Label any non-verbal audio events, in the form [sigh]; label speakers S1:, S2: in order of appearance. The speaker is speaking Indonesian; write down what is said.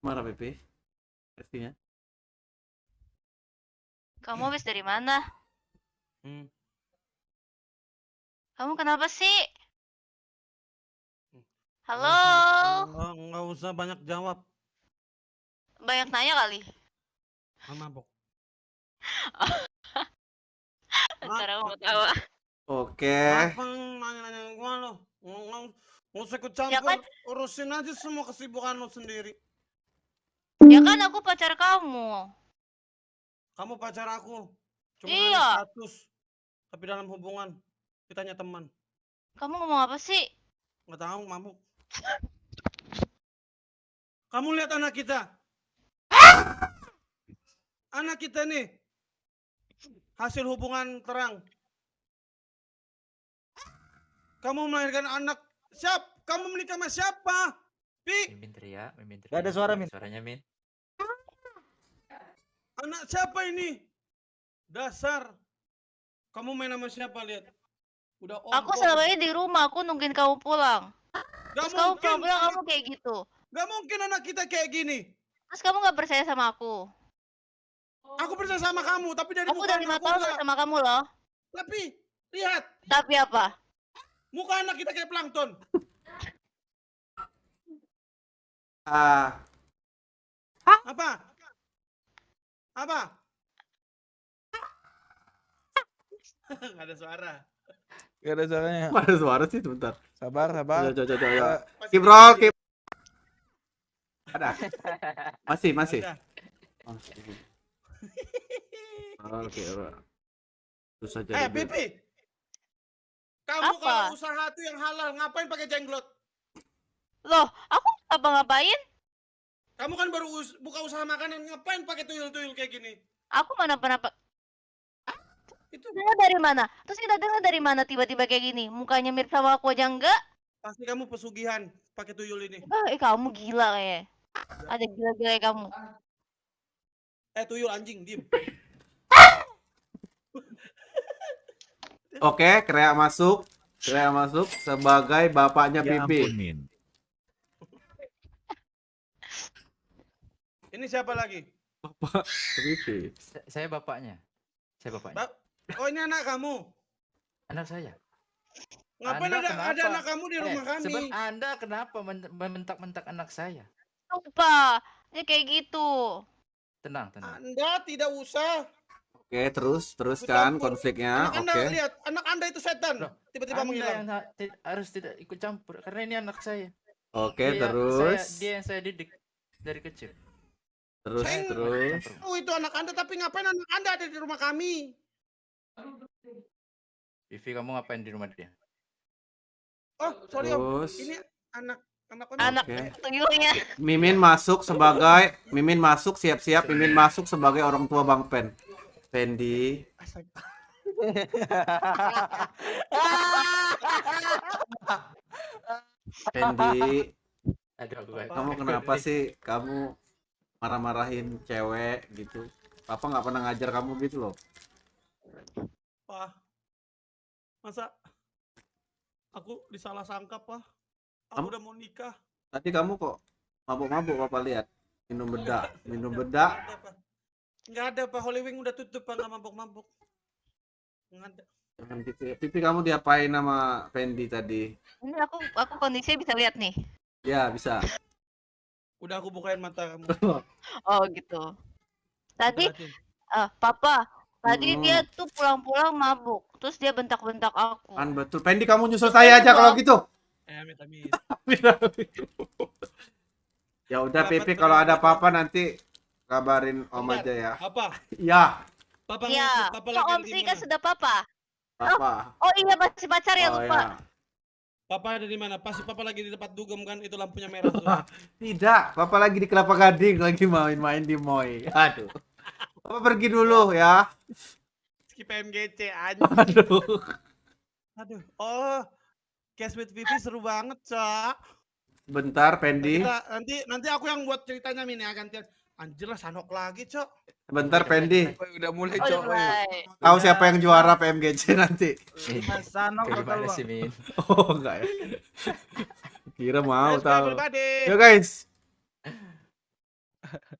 S1: Marah Pepe. Pastinya.
S2: Kamu habis dari mana?
S3: Hmm.
S2: Kamu kenapa sih? Halo?
S3: Nggak, nggak usah banyak jawab.
S2: Banyak nanya kali.
S3: Mabok.
S2: Ntar aku mau tawa.
S1: Oke.
S3: Apa nanya-nanya gua lo? Nggak usah ikut campur.
S2: Ya kan?
S3: Urusin aja semua kesibukan lo sendiri.
S2: Ya kan aku pacar kamu.
S3: Kamu pacar aku. Cuma
S2: Iya.
S3: status. Tapi dalam hubungan kita hanya teman.
S2: Kamu ngomong apa sih?
S3: Nggak tahu mabuk. Kamu lihat anak kita. Anak kita nih. Hasil hubungan terang. Kamu melahirkan anak. Siap? Kamu menikah sama siapa? Pi,
S4: Mimin teriak, Mimin teriak.
S5: Gak ada suara, Min.
S4: Suaranya Min.
S3: Anak siapa ini? Dasar. Kamu main sama siapa lihat? Udah
S2: Aku
S3: ompong.
S2: selama ini di rumah, aku nungguin kamu pulang.
S3: Gak
S2: Terus kamu
S3: mungkin.
S2: pulang-pulang kamu kayak gitu.
S3: Gak mungkin anak kita kayak gini.
S2: Terus kamu gak percaya sama aku.
S3: Aku percaya sama kamu, tapi dari
S2: Aku
S3: muka
S2: udah lima
S3: aku
S2: tahun sama kamu loh.
S3: Tapi lihat,
S2: Tapi apa?
S3: muka anak kita kayak plankton.
S1: Ah,
S3: Apa? Apa? [laughs] Gak ada suara.
S5: Gak ada suaranya.
S1: kok ada suara sih sebentar.
S5: Sabar, sabar.
S1: Coba, coba, coba, Keep roll, keep. Ada. Masih, masih.
S3: Udah.
S1: Oh, masih. Oke, bro. Terus aja.
S3: Eh. Pipi. Kamu
S2: Apa?
S3: kalau usaha tuh yang halal, ngapain pakai jenglot?
S2: Loh, aku apa ngapain?
S3: Kamu kan baru us- buka usaha makanan, ngapain pakai tuyul-tuyul kayak gini?
S2: Aku mana pernah pa-
S3: Itu
S2: dengar dari mana? Terus kita dengar dari mana tiba-tiba kayak gini? Mukanya mirip sama aku aja enggak?
S3: pasti kamu pesugihan pakai tuyul ini.
S2: Eh, kamu gila kayak. Ada gila-gila kayak kamu.
S3: Eh, tuyul anjing, diem.
S1: Oke, Krea masuk. Krea masuk sebagai bapaknya
S6: Ya
S1: Pipi.
S6: ampun, Min.
S3: Ini siapa lagi?
S4: Sa- Saya bapaknya. Saya bapaknya.
S3: Ba- oh, ini anak kamu.
S4: Anak saya.
S3: Ngapain
S4: Anda
S3: ada, ada anak kamu di
S4: Eh,
S3: rumah kami?
S4: seben- Anda kenapa men- membentak-bentak anak saya?
S2: Lupa. Dia kayak gitu.
S4: Tenang, tenang.
S3: Anda tidak usah.
S1: Oke, terus terus
S3: Ikut
S1: kan
S3: campur.
S1: konfliknya.
S3: anak Anda
S1: Oke.
S3: lihat, anak Anda itu setan. Tiba-tiba
S4: Anda
S3: menghilang.
S4: yang harus tidak ikut campur karena ini anak saya.
S1: Oke,
S4: Dia-
S1: terus
S4: saya, dia yang saya didik dari kecil.
S1: Terus
S3: Saya-
S1: terus.
S3: Oh, itu anak Anda, tapi ngapain anak Anda ada di rumah kami?
S4: Vivi kamu ngapain di rumah dia?
S3: Oh, sorry Om.
S1: Terus
S3: Ini anak anak
S2: Anak tuyulnya.
S1: Mimin masuk sebagai Mimin masuk siap-siap Mimin masuk sebagai orang tua Bang Pen. Pendi. Pendi, [laughs]
S4: Aduh,
S1: kamu kenapa sih kamu marah-marahin cewek gitu? Papa nggak pernah ngajar kamu gitu loh.
S3: Pak. Masa aku disalah sangka, Pak? Aku
S1: Kamu-
S3: udah mau nikah.
S1: Tadi kamu kok mabuk-mabuk Papa lihat. Minum bedak, minum bedak.
S3: Nggak ada, Pak. Holy Wing udah tutup, Pak. Nggak mabuk-mabuk. Nggak ada.
S1: Jangan gitu ya. Pipi kamu diapain sama Pendi tadi?
S2: Ini aku aku kondisinya bisa lihat nih.
S1: Ya, bisa.
S3: Udah aku bukain mata kamu.
S2: Oh gitu. Tadi ah papa, tadi
S1: Hmm.
S2: dia tuh pulang-pulang mabuk. Terus dia bentak-bentak aku.
S1: Kan betul. Pendi kamu nyusul saya aja kalau gitu.
S3: Eh, amit, amit.
S1: ya udah Pipi kalau ada apa-apa nanti kabarin Om
S3: Bentar.
S1: aja ya.
S3: Apa?
S1: Ya,
S3: Papa
S2: Iya,
S3: ngikut, Papa
S2: Kok Om Sri kan sudah papa.
S1: Papa.
S2: Oh iya masih pacar ya
S1: Oh,
S2: lupa.
S1: ya.
S3: Papa ada di mana? Pasti Papa lagi di tempat dugem kan? Itu lampunya merah tuh. [laughs]
S1: Tidak, Papa lagi di Kelapa Gading lagi main-main di Moy. Aduh. Papa pergi dulu ya.
S3: Skip PMGC anjing.
S1: Aduh.
S3: Aduh. Oh. Cast with Vivi seru banget, Cak.
S1: Bentar, Pendi.
S3: Nanti nanti aku yang buat ceritanya Min ya gantian. Anjir lah Sanok lagi, Cok.
S1: Bentar, Pendi.
S5: Udah mulai
S2: Oh,
S5: cok.
S2: mulai.
S1: Tahu siapa yang juara PMGC nanti?
S5: Mas Sanok
S4: gimana sih, Min?
S1: Oh, enggak ya. Kira mau tahu. Yo guys,